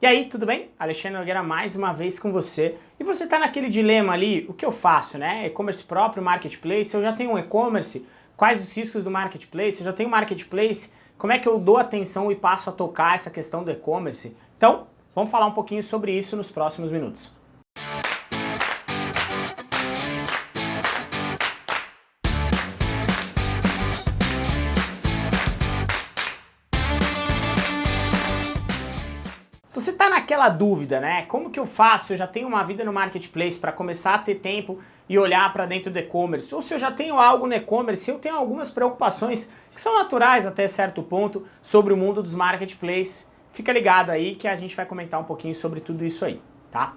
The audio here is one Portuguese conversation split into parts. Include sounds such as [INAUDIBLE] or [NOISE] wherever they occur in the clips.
E aí, tudo bem? Alexandre Nogueira mais uma vez com você. E você está naquele dilema ali, o que eu faço, né? E-commerce próprio, marketplace, eu já tenho um e-commerce, quais os riscos do marketplace, eu já tenho marketplace, como é que eu dou atenção e passo a tocar essa questão do e-commerce? Então, vamos falar um pouquinho sobre isso nos próximos minutos. Se você está naquela dúvida, né, como que eu faço, eu já tenho uma vida no marketplace para começar a ter tempo e olhar para dentro do e-commerce, ou se eu já tenho algo no e-commerce, eu tenho algumas preocupações que são naturais até certo ponto sobre o mundo dos marketplaces, fica ligado aí que a gente vai comentar um pouquinho sobre tudo isso aí, tá?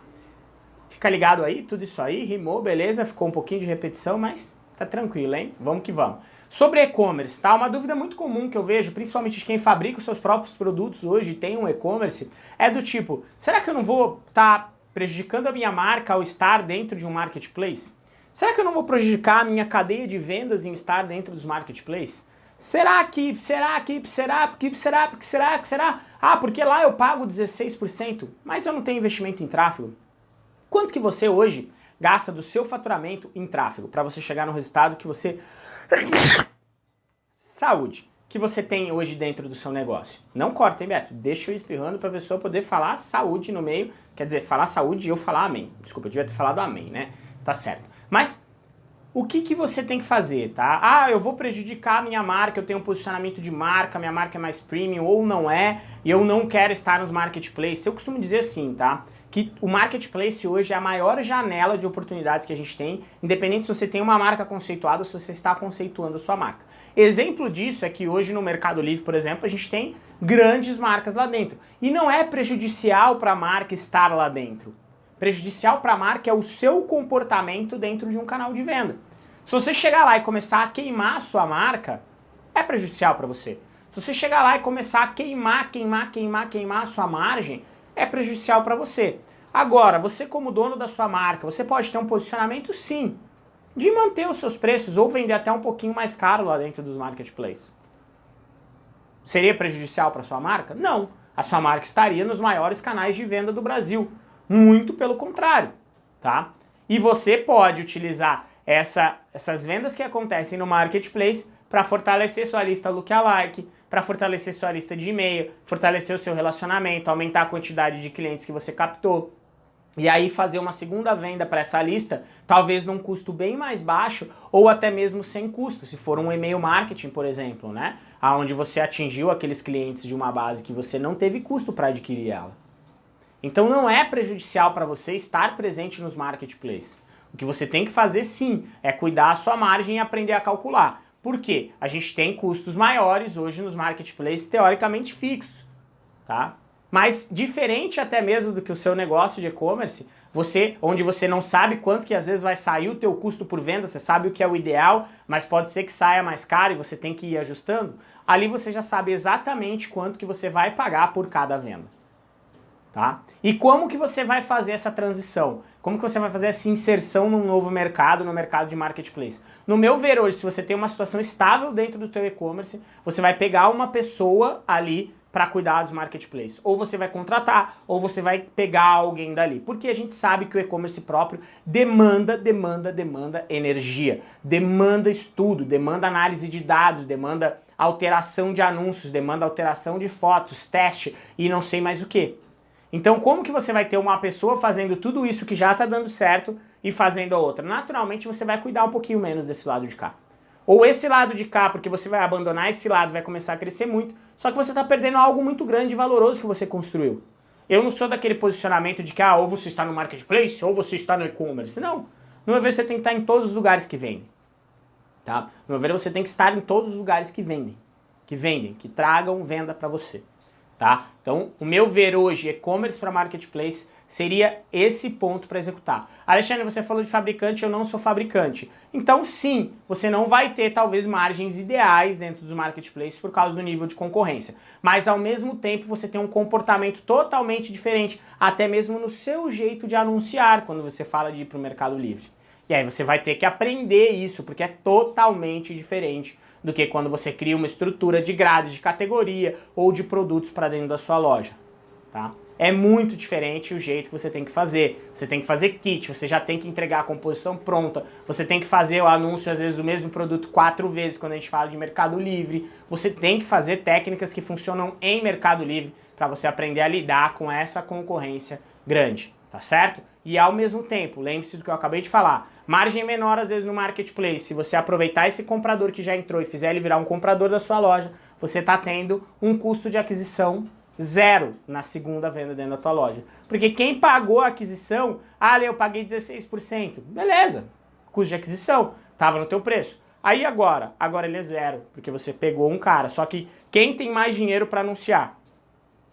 Fica ligado aí, tudo isso aí, rimou, beleza, ficou um pouquinho de repetição, mas tá tranquilo, hein? Vamos que vamos. Sobre e-commerce, tá? Uma dúvida muito comum que eu vejo, principalmente de quem fabrica os seus próprios produtos hoje e tem um e-commerce, é do tipo, será que eu não vou estar tá prejudicando a minha marca ao estar dentro de um marketplace? Será que eu não vou prejudicar a minha cadeia de vendas em estar dentro dos marketplaces? Será que, será que, será que, será que, será que, será? Ah, porque lá eu pago 16%, mas eu não tenho investimento em tráfego. Quanto que você hoje gasta do seu faturamento em tráfego para você chegar no resultado que você [COUGHS] Saúde, que você tem hoje dentro do seu negócio. Não corta, hein, Beto? Deixa eu espirrando para a pessoa poder falar saúde no meio. Quer dizer, falar saúde e eu falar amém. Desculpa, eu devia ter falado amém, né? Tá certo. Mas o que, que você tem que fazer, tá? Ah, eu vou prejudicar a minha marca, eu tenho um posicionamento de marca, minha marca é mais premium ou não é, e eu não quero estar nos marketplaces. Eu costumo dizer assim, tá? Que o marketplace hoje é a maior janela de oportunidades que a gente tem, independente se você tem uma marca conceituada ou se você está conceituando a sua marca. Exemplo disso é que hoje no Mercado Livre, por exemplo, a gente tem grandes marcas lá dentro. E não é prejudicial para a marca estar lá dentro. Prejudicial para a marca é o seu comportamento dentro de um canal de venda. Se você chegar lá e começar a queimar a sua marca, é prejudicial para você. Se você chegar lá e começar a queimar, queimar, queimar, queimar a sua margem, é prejudicial para você. Agora, você como dono da sua marca, você pode ter um posicionamento sim, de manter os seus preços ou vender até um pouquinho mais caro lá dentro dos marketplaces. Seria prejudicial para sua marca? Não. A sua marca estaria nos maiores canais de venda do Brasil. Muito pelo contrário, tá? E você pode utilizar essa, essas vendas que acontecem no marketplace para fortalecer sua lista lookalike, para fortalecer sua lista de e-mail, fortalecer o seu relacionamento, aumentar a quantidade de clientes que você captou. E aí fazer uma segunda venda para essa lista, talvez num custo bem mais baixo ou até mesmo sem custo, se for um e-mail marketing, por exemplo, né? Onde você atingiu aqueles clientes de uma base que você não teve custo para adquirir ela. Então não é prejudicial para você estar presente nos marketplaces. O que você tem que fazer sim é cuidar a sua margem e aprender a calcular. Por quê? A gente tem custos maiores hoje nos marketplaces teoricamente fixos, tá? Mas diferente até mesmo do que o seu negócio de e-commerce, você, onde você não sabe quanto que às vezes vai sair o teu custo por venda, você sabe o que é o ideal, mas pode ser que saia mais caro e você tem que ir ajustando, ali você já sabe exatamente quanto que você vai pagar por cada venda tá? E como que você vai fazer essa transição? Como que você vai fazer essa inserção num novo mercado, no mercado de marketplace? No meu ver hoje, se você tem uma situação estável dentro do teu e-commerce, você vai pegar uma pessoa ali para cuidar dos marketplaces. Ou você vai contratar, ou você vai pegar alguém dali. Porque a gente sabe que o e-commerce próprio demanda, demanda, demanda energia, demanda estudo, demanda análise de dados, demanda alteração de anúncios, demanda alteração de fotos, teste e não sei mais o que. Então como que você vai ter uma pessoa fazendo tudo isso que já está dando certo e fazendo a outra? Naturalmente você vai cuidar um pouquinho menos desse lado de cá. Ou esse lado de cá, porque você vai abandonar esse lado, vai começar a crescer muito, só que você está perdendo algo muito grande e valoroso que você construiu. Eu não sou daquele posicionamento de que ah, ou você está no marketplace ou você está no e-commerce. Não. No meu ver, você tem que estar em todos os lugares que vendem. Tá? No meu ver, você tem que estar em todos os lugares que vendem. Que vendem, que tragam venda para você tá? Então, o meu ver hoje, e-commerce para marketplace, seria esse ponto para executar. Alexandre, você falou de fabricante, eu não sou fabricante. Então, sim, você não vai ter, talvez, margens ideais dentro dos marketplaces por causa do nível de concorrência. Mas, ao mesmo tempo, você tem um comportamento totalmente diferente, até mesmo no seu jeito de anunciar, quando você fala de ir para o Mercado Livre. E aí você vai ter que aprender isso, porque é totalmente diferente do que quando você cria uma estrutura de grades de categoria ou de produtos para dentro da sua loja. Tá? é muito diferente o jeito que você tem que fazer. Você tem que fazer kit, você já tem que entregar a composição pronta, você tem que fazer o anúncio, às vezes, do mesmo produto quatro vezes quando a gente fala de Mercado Livre. Você tem que fazer técnicas que funcionam em Mercado Livre para você aprender a lidar com essa concorrência grande, tá certo? E ao mesmo tempo, lembre-se do que eu acabei de falar, margem menor às vezes no marketplace, se você aproveitar esse comprador que já entrou e fizer ele virar um comprador da sua loja, você está tendo um custo de aquisição zero na segunda venda dentro da tua loja. Porque quem pagou a aquisição, ah, eu paguei 16%, beleza, custo de aquisição, estava no teu preço. Aí agora, agora ele é zero, porque você pegou um cara. Só que quem tem mais dinheiro para anunciar?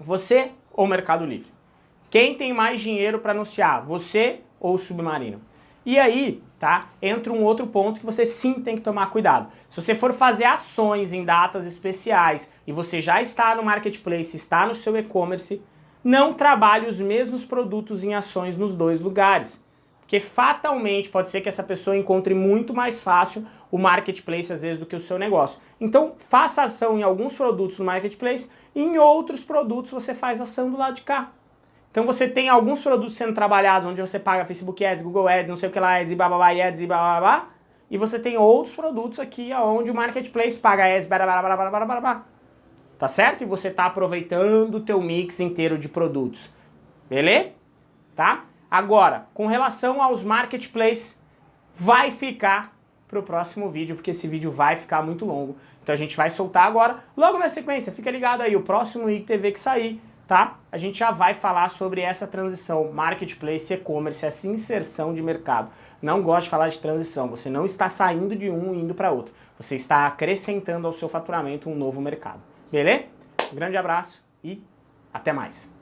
Você ou Mercado Livre? Quem tem mais dinheiro para anunciar? Você ou o Submarino? E aí, tá? Entra um outro ponto que você sim tem que tomar cuidado. Se você for fazer ações em datas especiais e você já está no marketplace, está no seu e-commerce, não trabalhe os mesmos produtos em ações nos dois lugares. Porque fatalmente pode ser que essa pessoa encontre muito mais fácil o marketplace às vezes do que o seu negócio. Então faça ação em alguns produtos no marketplace e em outros produtos você faz ação do lado de cá. Então você tem alguns produtos sendo trabalhados onde você paga Facebook Ads, Google Ads, não sei o que lá, Ads e bababá, Ads e bababá, e você tem outros produtos aqui onde o Marketplace paga Ads, bababá, tá certo? E você está aproveitando o teu mix inteiro de produtos, beleza? Tá? Agora, com relação aos Marketplace, vai ficar para o próximo vídeo, porque esse vídeo vai ficar muito longo. Então a gente vai soltar agora, logo na sequência, fica ligado aí, o próximo IGTV que sair, tá? A gente já vai falar sobre essa transição marketplace e-commerce, essa inserção de mercado. Não gosto de falar de transição, você não está saindo de um e indo para outro. Você está acrescentando ao seu faturamento um novo mercado. Beleza? Um grande abraço e até mais.